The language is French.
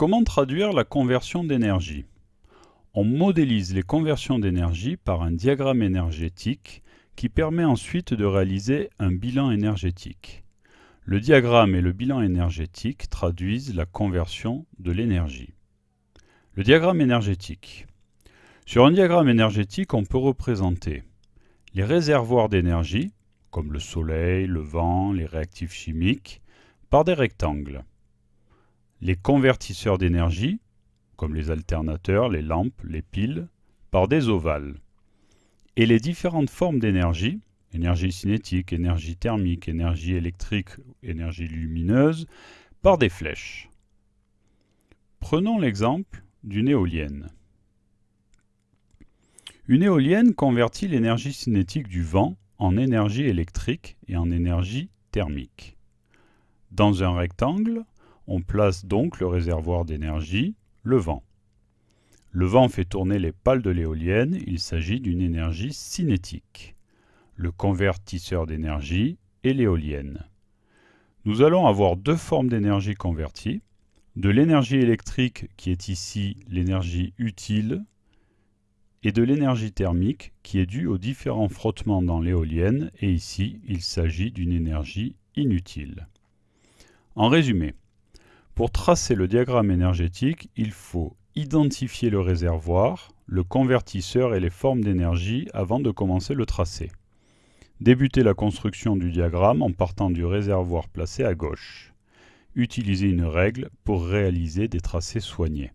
Comment traduire la conversion d'énergie? On modélise les conversions d'énergie par un diagramme énergétique qui permet ensuite de réaliser un bilan énergétique. Le diagramme et le bilan énergétique traduisent la conversion de l'énergie. Le diagramme énergétique. Sur un diagramme énergétique, on peut représenter les réservoirs d'énergie, comme le soleil, le vent, les réactifs chimiques, par des rectangles les convertisseurs d'énergie, comme les alternateurs, les lampes, les piles, par des ovales. Et les différentes formes d'énergie, énergie cinétique, énergie thermique, énergie électrique, énergie lumineuse, par des flèches. Prenons l'exemple d'une éolienne. Une éolienne convertit l'énergie cinétique du vent en énergie électrique et en énergie thermique. Dans un rectangle, on place donc le réservoir d'énergie, le vent. Le vent fait tourner les pales de l'éolienne, il s'agit d'une énergie cinétique. Le convertisseur d'énergie est l'éolienne. Nous allons avoir deux formes d'énergie convertie, de l'énergie électrique qui est ici l'énergie utile et de l'énergie thermique qui est due aux différents frottements dans l'éolienne et ici il s'agit d'une énergie inutile. En résumé, pour tracer le diagramme énergétique, il faut identifier le réservoir, le convertisseur et les formes d'énergie avant de commencer le tracé. Débuter la construction du diagramme en partant du réservoir placé à gauche. Utiliser une règle pour réaliser des tracés soignés.